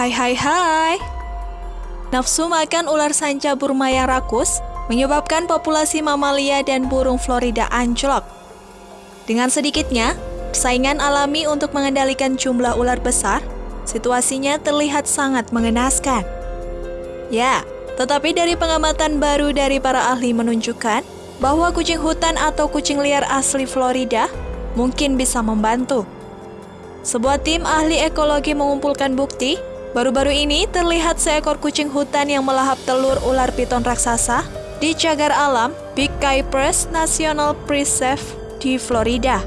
Hai hai hai. Nafsu makan ular sanca Burma yang rakus menyebabkan populasi mamalia dan burung Florida anjlok. Dengan sedikitnya, persaingan alami untuk mengendalikan jumlah ular besar, situasinya terlihat sangat mengenaskan. Ya, tetapi dari pengamatan baru dari para ahli menunjukkan bahwa kucing hutan atau kucing liar asli Florida mungkin bisa membantu. Sebuah tim ahli ekologi mengumpulkan bukti, baru-baru ini terlihat seekor kucing hutan yang melahap telur ular piton raksasa di cagar alam Big Cypress National Preserve di Florida.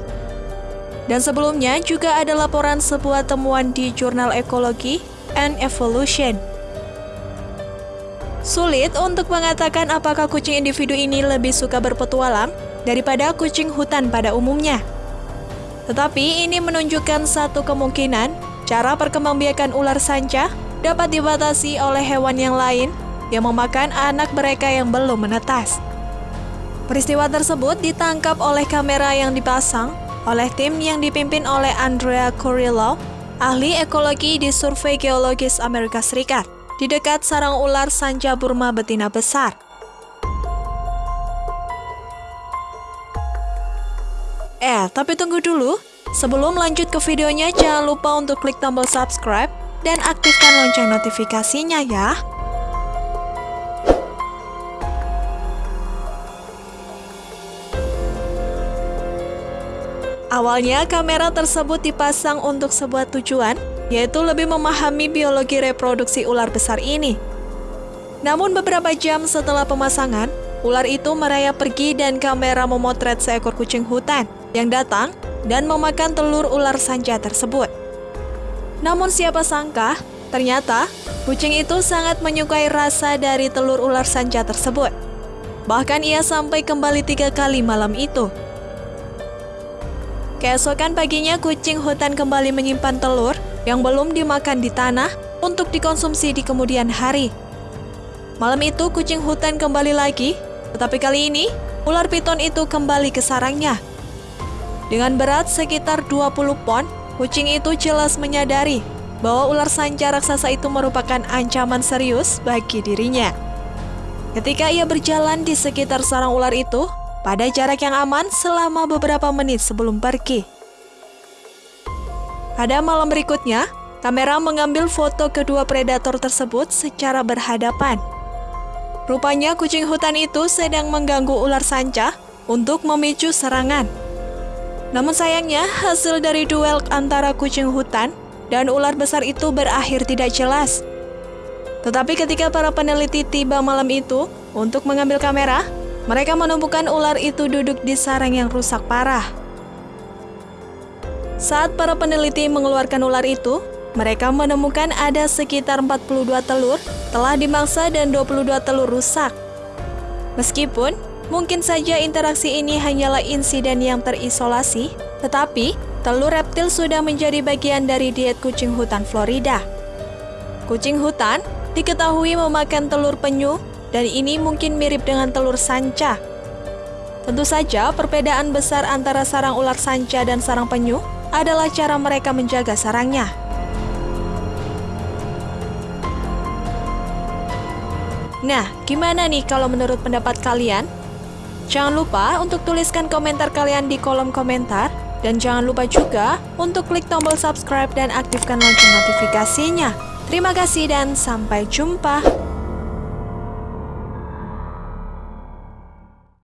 Dan sebelumnya juga ada laporan sebuah temuan di jurnal ekologi and evolution. Sulit untuk mengatakan apakah kucing individu ini lebih suka berpetualang daripada kucing hutan pada umumnya. Tetapi ini menunjukkan satu kemungkinan cara perkembangbiakan ular sanca dapat dibatasi oleh hewan yang lain yang memakan anak mereka yang belum menetas. Peristiwa tersebut ditangkap oleh kamera yang dipasang oleh tim yang dipimpin oleh Andrea Corillo, ahli ekologi di Survei Geologis Amerika Serikat, di dekat sarang ular sanca Burma betina besar. Eh, tapi tunggu dulu. Sebelum lanjut ke videonya, jangan lupa untuk klik tombol subscribe dan aktifkan lonceng notifikasinya ya. Awalnya, kamera tersebut dipasang untuk sebuah tujuan, yaitu lebih memahami biologi reproduksi ular besar ini. Namun beberapa jam setelah pemasangan, ular itu merayap pergi dan kamera memotret seekor kucing hutan yang datang dan memakan telur ular sanca tersebut. Namun siapa sangka, ternyata kucing itu sangat menyukai rasa dari telur ular sanca tersebut. Bahkan ia sampai kembali tiga kali malam itu. Keesokan paginya kucing hutan kembali menyimpan telur yang belum dimakan di tanah untuk dikonsumsi di kemudian hari. Malam itu kucing hutan kembali lagi, tetapi kali ini ular piton itu kembali ke sarangnya dengan berat sekitar 20 pon, kucing itu jelas menyadari bahwa ular sanca raksasa itu merupakan ancaman serius bagi dirinya. Ketika ia berjalan di sekitar sarang ular itu, pada jarak yang aman selama beberapa menit sebelum pergi. Pada malam berikutnya, kamera mengambil foto kedua predator tersebut secara berhadapan. Rupanya kucing hutan itu sedang mengganggu ular sanca untuk memicu serangan. Namun sayangnya, hasil dari duel antara kucing hutan dan ular besar itu berakhir tidak jelas. Tetapi ketika para peneliti tiba malam itu untuk mengambil kamera, mereka menemukan ular itu duduk di sarang yang rusak parah. Saat para peneliti mengeluarkan ular itu, mereka menemukan ada sekitar 42 telur telah dimangsa dan 22 telur rusak. Meskipun Mungkin saja interaksi ini hanyalah insiden yang terisolasi, tetapi telur reptil sudah menjadi bagian dari diet kucing hutan Florida. Kucing hutan diketahui memakan telur penyu dan ini mungkin mirip dengan telur sanca. Tentu saja perbedaan besar antara sarang ular sanca dan sarang penyu adalah cara mereka menjaga sarangnya. Nah, gimana nih kalau menurut pendapat kalian? Jangan lupa untuk tuliskan komentar kalian di kolom komentar dan jangan lupa juga untuk klik tombol subscribe dan aktifkan lonceng notifikasinya. Terima kasih dan sampai jumpa.